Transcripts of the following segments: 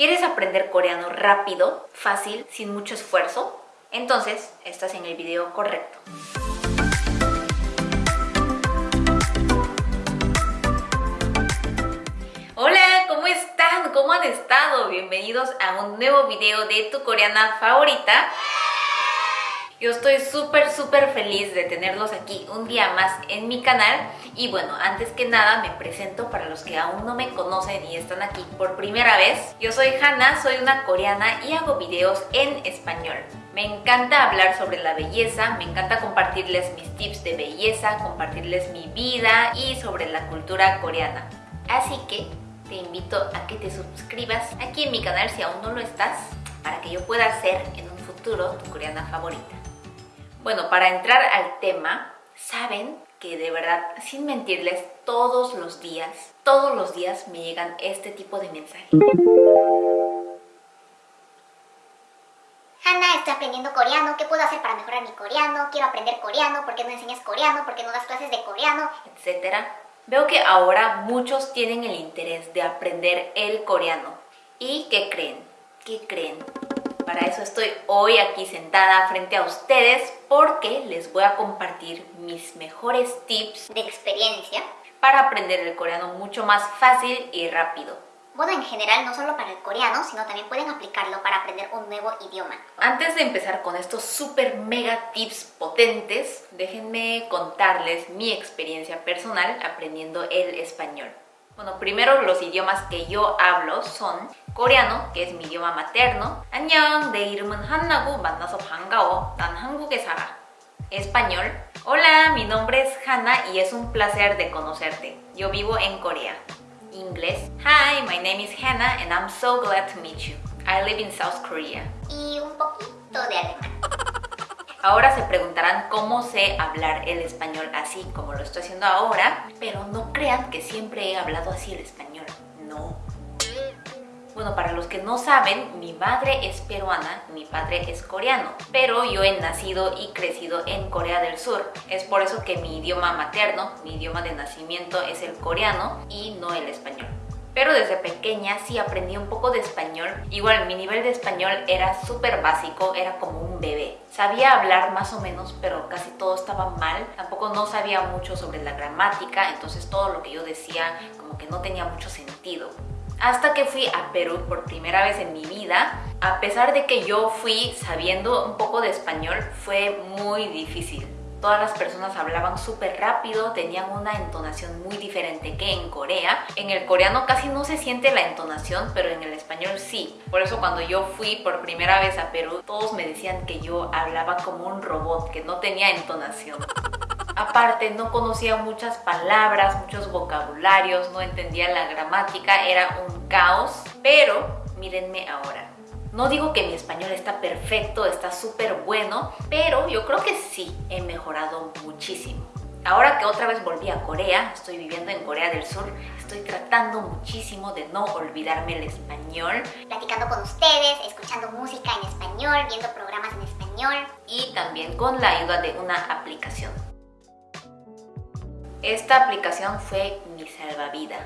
¿Quieres aprender coreano rápido, fácil, sin mucho esfuerzo? Entonces, estás en el video correcto. Hola, ¿cómo están? ¿Cómo han estado? Bienvenidos a un nuevo video de tu coreana favorita. Yo estoy súper súper feliz de tenerlos aquí un día más en mi canal y bueno, antes que nada me presento para los que aún no me conocen y están aquí por primera vez. Yo soy Hannah, soy una coreana y hago videos en español. Me encanta hablar sobre la belleza, me encanta compartirles mis tips de belleza, compartirles mi vida y sobre la cultura coreana. Así que te invito a que te suscribas aquí en mi canal si aún no lo estás para que yo pueda ser en un futuro tu coreana favorita. Bueno, para entrar al tema, saben que de verdad, sin mentirles, todos los días, todos los días me llegan este tipo de mensajes. Hanna, estoy aprendiendo coreano, ¿qué puedo hacer para mejorar mi coreano? Quiero aprender coreano, ¿por qué no enseñas coreano? ¿Por qué no das clases de coreano? Etcétera. Veo que ahora muchos tienen el interés de aprender el coreano. ¿Y qué creen? ¿Qué creen? Para eso estoy hoy aquí sentada frente a ustedes porque les voy a compartir mis mejores tips de experiencia para aprender el coreano mucho más fácil y rápido. Bueno, en general no solo para el coreano, sino también pueden aplicarlo para aprender un nuevo idioma. Antes de empezar con estos super mega tips potentes, déjenme contarles mi experiencia personal aprendiendo el español. Bueno, primero los idiomas que yo hablo son coreano, que es mi idioma materno. 안녕, 내 이름은 한나고 만나서 반가워. 난 한국에 살아. Español. Hola, mi nombre es Hannah y es un placer de conocerte. Yo vivo en Corea. Inglés. Hi, my name is Hannah and I'm so glad to meet you. I live in South Korea. Y un poquito de alemán. Ahora se preguntarán cómo sé hablar el español así como lo estoy haciendo ahora, pero no crean que siempre he hablado así el español, no. Bueno, para los que no saben, mi madre es peruana, mi padre es coreano, pero yo he nacido y crecido en Corea del Sur. Es por eso que mi idioma materno, mi idioma de nacimiento es el coreano y no el español. Pero desde pequeña sí aprendí un poco de español. Igual mi nivel de español era súper básico, era como un bebé. Sabía hablar más o menos, pero casi todo estaba mal. Tampoco no sabía mucho sobre la gramática, entonces todo lo que yo decía como que no tenía mucho sentido. Hasta que fui a Perú por primera vez en mi vida, a pesar de que yo fui sabiendo un poco de español, fue muy difícil Todas las personas hablaban súper rápido, tenían una entonación muy diferente que en Corea. En el coreano casi no se siente la entonación, pero en el español sí. Por eso cuando yo fui por primera vez a Perú, todos me decían que yo hablaba como un robot, que no tenía entonación. Aparte, no conocía muchas palabras, muchos vocabularios, no entendía la gramática, era un caos. Pero mírenme ahora. No digo que mi español está perfecto, está súper bueno, pero yo creo que sí he mejorado muchísimo. Ahora que otra vez volví a Corea, estoy viviendo en Corea del Sur, estoy tratando muchísimo de no olvidarme el español. Platicando con ustedes, escuchando música en español, viendo programas en español. Y también con la ayuda de una aplicación. Esta aplicación fue mi salvavidas.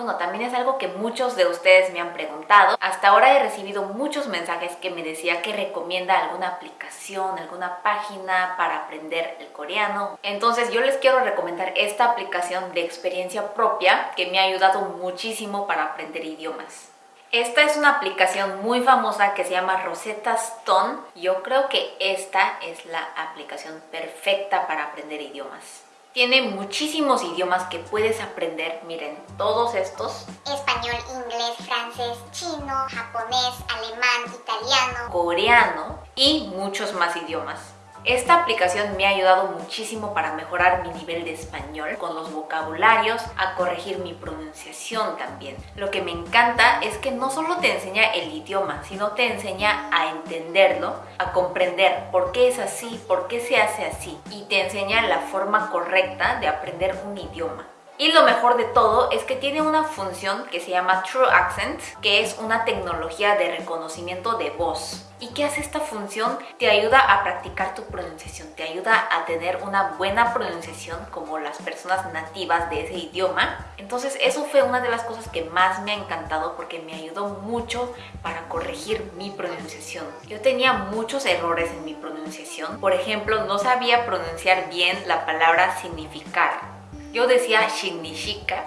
Bueno, también es algo que muchos de ustedes me han preguntado. Hasta ahora he recibido muchos mensajes que me decía que recomienda alguna aplicación, alguna página para aprender el coreano. Entonces yo les quiero recomendar esta aplicación de experiencia propia que me ha ayudado muchísimo para aprender idiomas. Esta es una aplicación muy famosa que se llama Rosetta Stone. Yo creo que esta es la aplicación perfecta para aprender idiomas. Tiene muchísimos idiomas que puedes aprender, miren, todos estos. Español, inglés, francés, chino, japonés, alemán, italiano, coreano y muchos más idiomas. Esta aplicación me ha ayudado muchísimo para mejorar mi nivel de español con los vocabularios, a corregir mi pronunciación también. Lo que me encanta es que no solo te enseña el idioma, sino te enseña a entenderlo, a comprender por qué es así, por qué se hace así y te enseña la forma correcta de aprender un idioma. Y lo mejor de todo es que tiene una función que se llama True Accent, que es una tecnología de reconocimiento de voz. ¿Y qué hace esta función? Te ayuda a practicar tu pronunciación, te ayuda a tener una buena pronunciación como las personas nativas de ese idioma. Entonces eso fue una de las cosas que más me ha encantado porque me ayudó mucho para corregir mi pronunciación. Yo tenía muchos errores en mi pronunciación. Por ejemplo, no sabía pronunciar bien la palabra significar. Yo decía significa.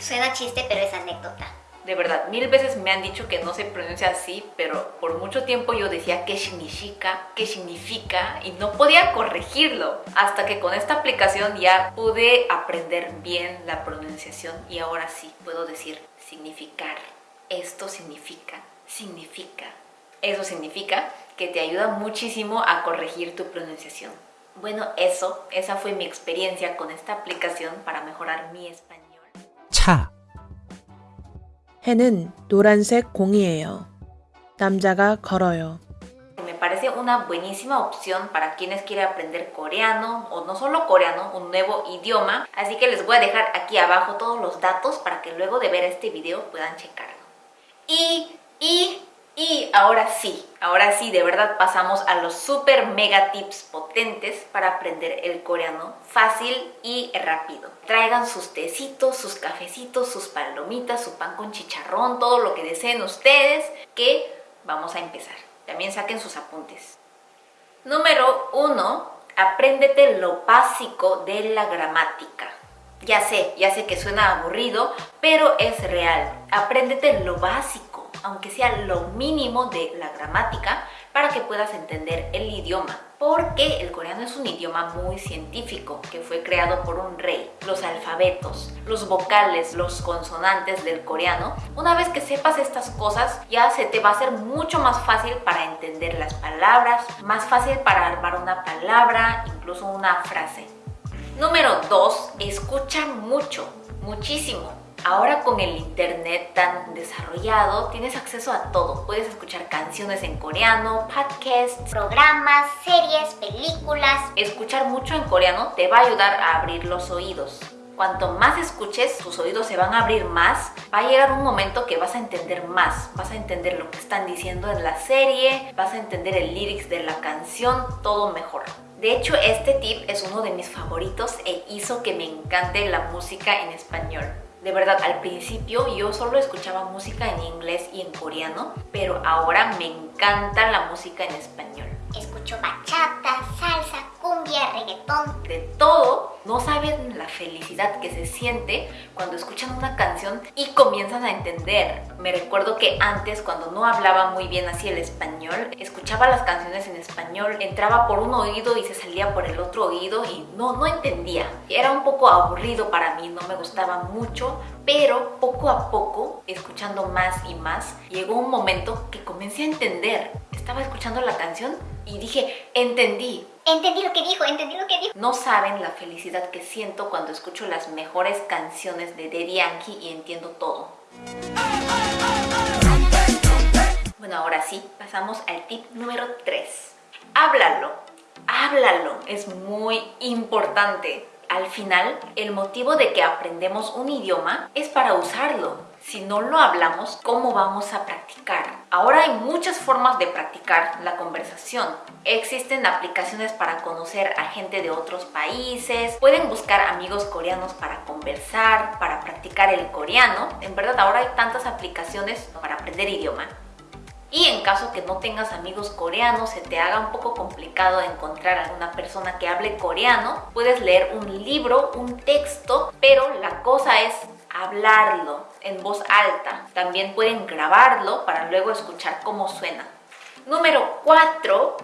Suena chiste, pero es anécdota. De verdad, mil veces me han dicho que no se pronuncia así, pero por mucho tiempo yo decía qué significa, qué significa y no podía corregirlo. Hasta que con esta aplicación ya pude aprender bien la pronunciación y ahora sí puedo decir significar. Esto significa, significa. Eso significa que te ayuda muchísimo a corregir tu pronunciación. Bueno, eso, esa fue mi experiencia con esta aplicación para mejorar mi español. 차, 해는 노란색 공이에요. 남자가 걸어요. Me parece una buenísima opción para quienes quieren aprender coreano o no solo coreano, un nuevo idioma. Así que les voy a dejar aquí abajo todos los datos para que luego de ver este video puedan checarlo. Y, y, y ahora sí, ahora sí, de verdad pasamos a los super mega tips potentes para aprender el coreano fácil y rápido. Traigan sus tecitos, sus cafecitos, sus palomitas, su pan con chicharrón, todo lo que deseen ustedes, que vamos a empezar. También saquen sus apuntes. Número 1. Apréndete lo básico de la gramática. Ya sé, ya sé que suena aburrido, pero es real. Apréndete lo básico, aunque sea lo mínimo de la gramática, para que puedas entender el idioma. Porque el coreano es un idioma muy científico que fue creado por un rey. Los alfabetos, los vocales, los consonantes del coreano. Una vez que sepas estas cosas, ya se te va a hacer mucho más fácil para entender las palabras, más fácil para armar una palabra, incluso una frase. Número 2. Escucha mucho, muchísimo. Ahora con el internet tan desarrollado tienes acceso a todo. Puedes escuchar canciones en coreano, podcasts, Programas, series, películas. Escuchar mucho en coreano te va a ayudar a abrir los oídos. Cuanto más escuches, tus oídos se van a abrir más. Va a llegar un momento que vas a entender más. Vas a entender lo que están diciendo en la serie, vas a entender el lyrics de la canción, todo mejor. De hecho, este tip es uno de mis favoritos e hizo que me encante la música en español. De verdad, al principio yo solo escuchaba música en inglés y en coreano, pero ahora me encanta la música en español. Escucho bachata, salsa, cumbia, reggaetón. De todo, no saben la felicidad que se siente cuando escuchan una canción y comienzan a entender. Me recuerdo que antes, cuando no hablaba muy bien así el español, escuchaba las canciones en español, entraba por un oído y se salía por el otro oído y no, no entendía. Era un poco aburrido para mí, no me gustaba mucho, pero poco a poco, escuchando más y más, llegó un momento que comencé a entender. Estaba escuchando la canción y dije, entendí. Entendí lo que dijo, entendí lo que dijo. No saben la felicidad que siento cuando escucho las mejores canciones de Daddy Yankee y entiendo todo. Bueno, ahora sí, pasamos al tip número 3. Háblalo, háblalo, es muy importante. Al final, el motivo de que aprendemos un idioma es para usarlo. Si no lo hablamos, ¿cómo vamos a practicar? Ahora hay muchas formas de practicar la conversación. Existen aplicaciones para conocer a gente de otros países, pueden buscar amigos coreanos para conversar, para practicar el coreano. En verdad, ahora hay tantas aplicaciones para aprender idioma. Y en caso que no tengas amigos coreanos, se te haga un poco complicado encontrar a alguna persona que hable coreano, puedes leer un libro, un texto, pero la cosa es hablarlo en voz alta. También pueden grabarlo para luego escuchar cómo suena. Número 4.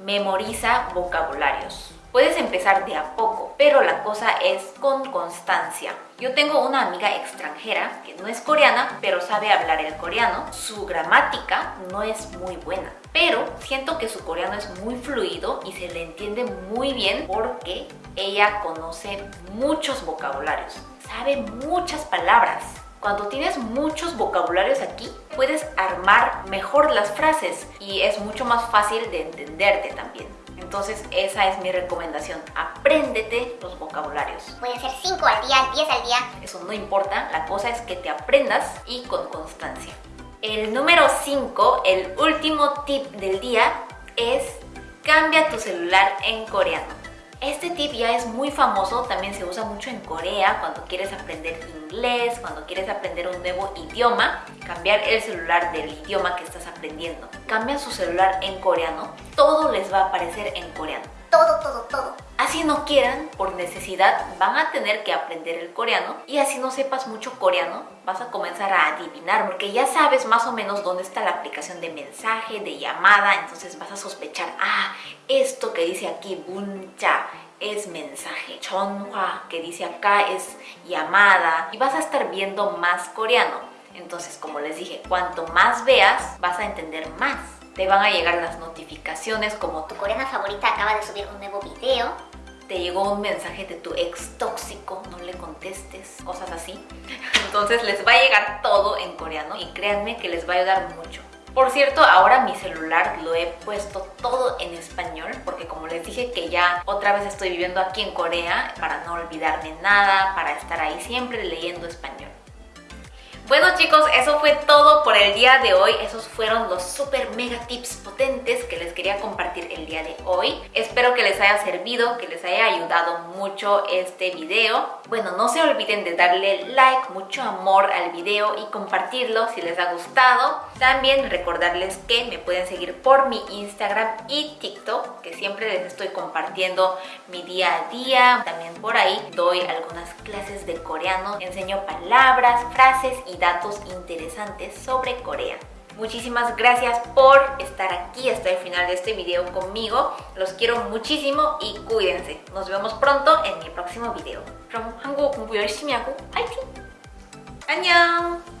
Memoriza vocabularios. Puedes empezar de a poco, pero la cosa es con constancia. Yo tengo una amiga extranjera que no es coreana, pero sabe hablar el coreano. Su gramática no es muy buena, pero siento que su coreano es muy fluido y se le entiende muy bien porque ella conoce muchos vocabularios, sabe muchas palabras. Cuando tienes muchos vocabularios aquí, puedes armar mejor las frases y es mucho más fácil de entenderte también. Entonces esa es mi recomendación. Apréndete los vocabularios. Pueden ser 5 al día, 10 al día. Eso no importa, la cosa es que te aprendas y con constancia. El número 5, el último tip del día es cambia tu celular en coreano. Este tip ya es muy famoso, también se usa mucho en Corea cuando quieres aprender inglés, cuando quieres aprender un nuevo idioma, cambiar el celular del idioma que estás aprendiendo. Cambia su celular en coreano, todo les va a aparecer en coreano. Todo, todo, todo. Así no quieran, por necesidad, van a tener que aprender el coreano y así no sepas mucho coreano, vas a comenzar a adivinar porque ya sabes más o menos dónde está la aplicación de mensaje, de llamada, entonces vas a sospechar, ah, esto que dice aquí, buncha, es mensaje, chonhua, que dice acá es llamada y vas a estar viendo más coreano. Entonces, como les dije, cuanto más veas, vas a entender más te van a llegar las notificaciones como tu coreana favorita acaba de subir un nuevo video. Te llegó un mensaje de tu ex tóxico, no le contestes, cosas así. Entonces les va a llegar todo en coreano y créanme que les va a ayudar mucho. Por cierto, ahora mi celular lo he puesto todo en español porque como les dije que ya otra vez estoy viviendo aquí en Corea para no olvidarme nada, para estar ahí siempre leyendo español. Bueno chicos, eso fue todo por el día de hoy. Esos fueron los super mega tips potentes quería compartir el día de hoy. Espero que les haya servido, que les haya ayudado mucho este video. Bueno, no se olviden de darle like, mucho amor al video y compartirlo si les ha gustado. También recordarles que me pueden seguir por mi Instagram y TikTok, que siempre les estoy compartiendo mi día a día. También por ahí doy algunas clases de coreano, enseño palabras, frases y datos interesantes sobre Corea. Muchísimas gracias por estar aquí hasta el final de este video conmigo. Los quiero muchísimo y cuídense. Nos vemos pronto en mi próximo video. 그럼 한국어 공부 열심히 하고 파이팅! 안녕!